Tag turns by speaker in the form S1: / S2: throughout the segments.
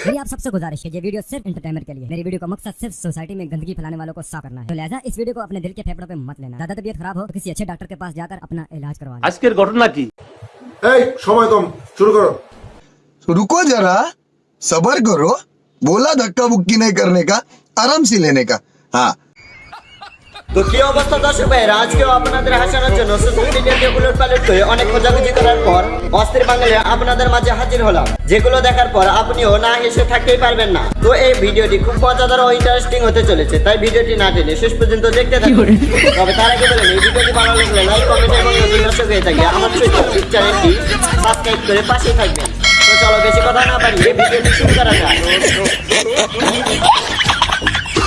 S1: मेरी आप सबसे गुजारिश है ये वीडियो सिर्फ एंटरटेनमेंट के लिए मेरी वीडियो का मकसद सिर्फ सोसाइटी में गंदगी फैलाने वालों को साफ करना है तो लिहाजा इस वीडियो को अपने दिल के फेफड़ों पे मत लेना ज्यादा तबीयत खराब हो तो किसी अच्छे डॉक्टर के पास जाकर अपना इलाज करवा लें
S2: আজকের ঘটনা কি
S3: এই সময় কম শুরু করো
S4: तो रुको जरा सबर करो बोला धक्का बुक्की नहीं करने का आराम से लेने का हाँ
S5: তো কি অবস্থা দর্শক ভাইয়েরা? আজকেও আপনাদের হাসানোর জন্য সোশ্যাল মিডিয়াতে উলট পালট করে অনেক খোঁজাখুঁজি করার পর অস্থির বাঙালি আপনাদের মাঝে হাজির হলাম। যেগুলো দেখার পর আপনিও না হেসে থাকতেই পারবেন না। তো এই ভিডিওটি খুব মজাদার ও ইন্টারেস্টিং হতে চলেছে তাই ভিডিওটি না টেনে শেষ পর্যন্ত দেখতে থাকুন। তবে তার আগে বলেন এই ভিডিওটি ভালো লাগলে লাইক কমেন্ট এবং নতুন দর্শক হয়ে থাকে আমার ইউটিউব চ্যানেলটি সাবস্ক্রাইব করে পাশেই থাকবেন। তো চলো বেশি কথা না বাড়িয়ে ভিডিওটি শুরু করা যাক।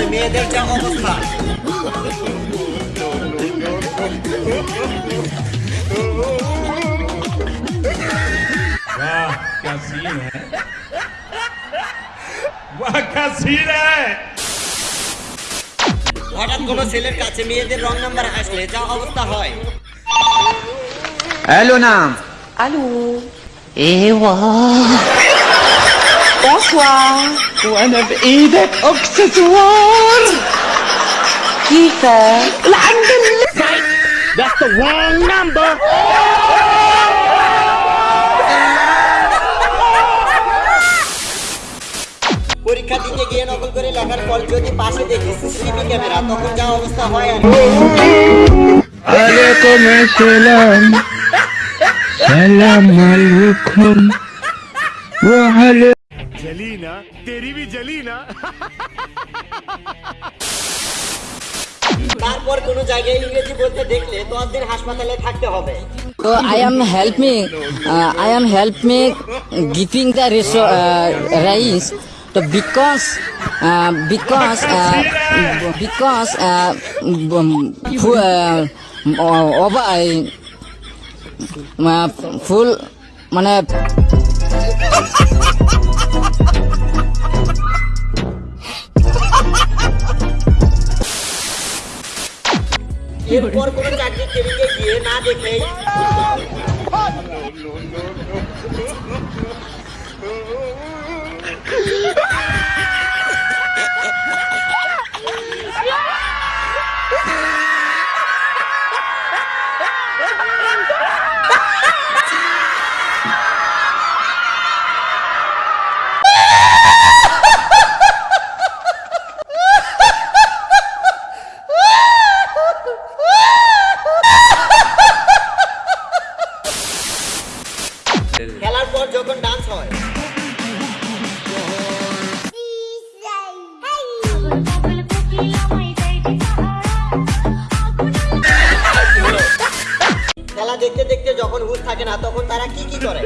S5: নয় মেয়েদের যা অবস্থা। হঠাৎ কোনো ছেলের কাছে মেয়েদের রং নাম্বার আসলে যা অবস্থা হয়।
S6: হ্যালো নাম।
S7: হ্যালো
S6: এ
S7: ওয়া।
S6: وانا بايدك اكسسوار
S7: كيفك؟
S6: الحمد لله
S5: পরীক্ষা দিতে গিয়ে নকল করে লেখার পর যদি পাশে দেখি সিসিটিভি ক্যামেরা তখন যা অবস্থা হয় আর কি।
S6: عليكم السلام سلام عليكم وعليكم
S2: जली ना तेरी भी जली ना
S5: তারপর কোনো জায়গায় ইংরেজি বলতে দেখলে দশ দিন হাসপাতালে থাকতে হবে
S8: So I am help me. Uh, I am help me giving the reso- uh, rice. So because uh, because uh, because uh, um, fu- uh, over I uh, full মানে
S5: এরপর কোনো চাকরি ট্রেনিংয়ে গিয়ে না দেখেই যখন হুশ থাকে না তখন তারা কি কি করে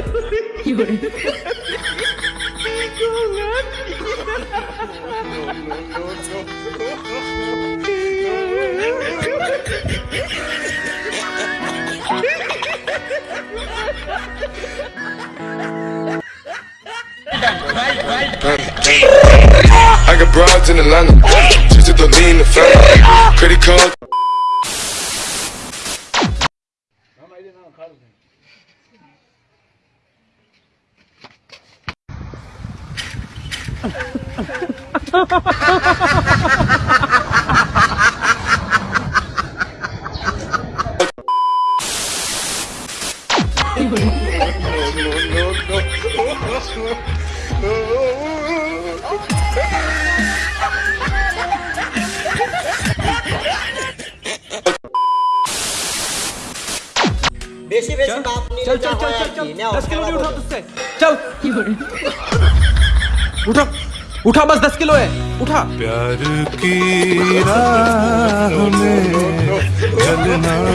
S9: I got broads in Atlanta. Just to the lean, the family. Credit बेसी
S5: बेसी बात नहीं चल चल चल चल चल। दस किलो नहीं उठा तुझसे।
S10: चल। उठा। उठा बस दस किलो है। उठा।
S9: प्यार की राह में चलना।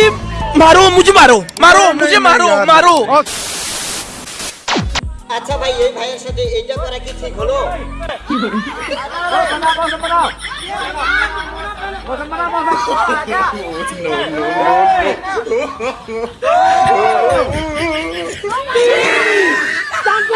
S10: मारो मुझे मारो मारो मुझे मारो मारो
S5: আচ্ছা ভাই এই ভাইয়ের সাথে এইটা করা কি ঠিক হলো অন্য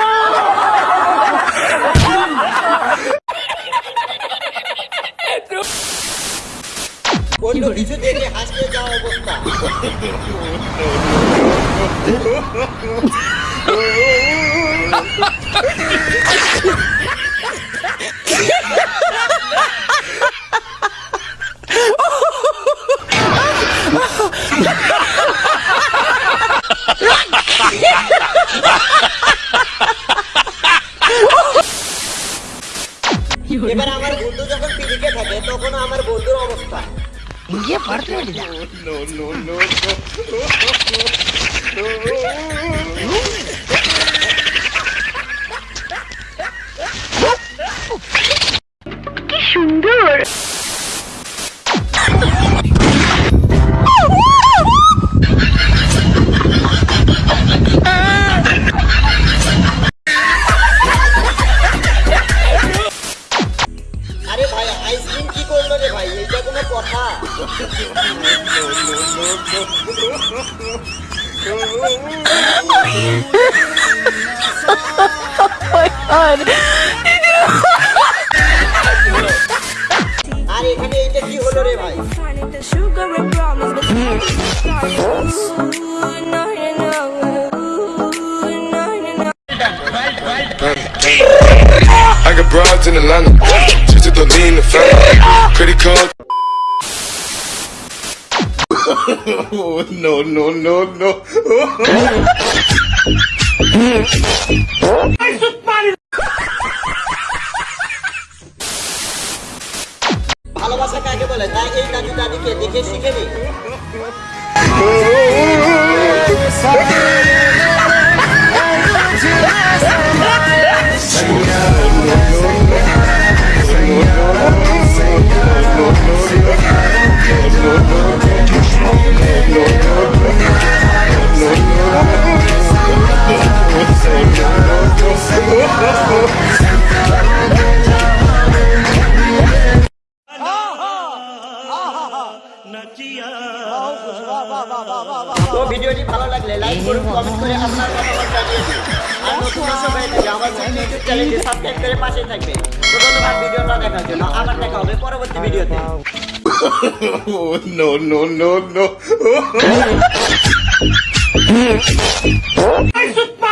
S5: ಹಂಗೆ ಬರ್ತೇಳಿದ আর এখানে এইটা কি হলো রে ভাই
S9: I got broads in Atlanta. Just to lean the family. Credit card.
S2: no, no, no, no.
S5: ভালোবাসা কাকে বলে তাই এই দাদি দাদিকে দেখে শিখে নি ভিডিওটি ভালো লাগলে লাইক করুন কমেন্ট করে আপনার মতামত জানিয়ে দিন। আর নতুন দর্শক হয়ে থাকলে আমার ইউটিউব চ্যানেলটি সাবস্ক্রাইব করে পাশে থাকবে। তো ধন্যবাদ ভিডিওটা দেখার জন্য আবার দেখা হবে পরবর্তী ভিডিওতে।
S2: No, no, no, no. no,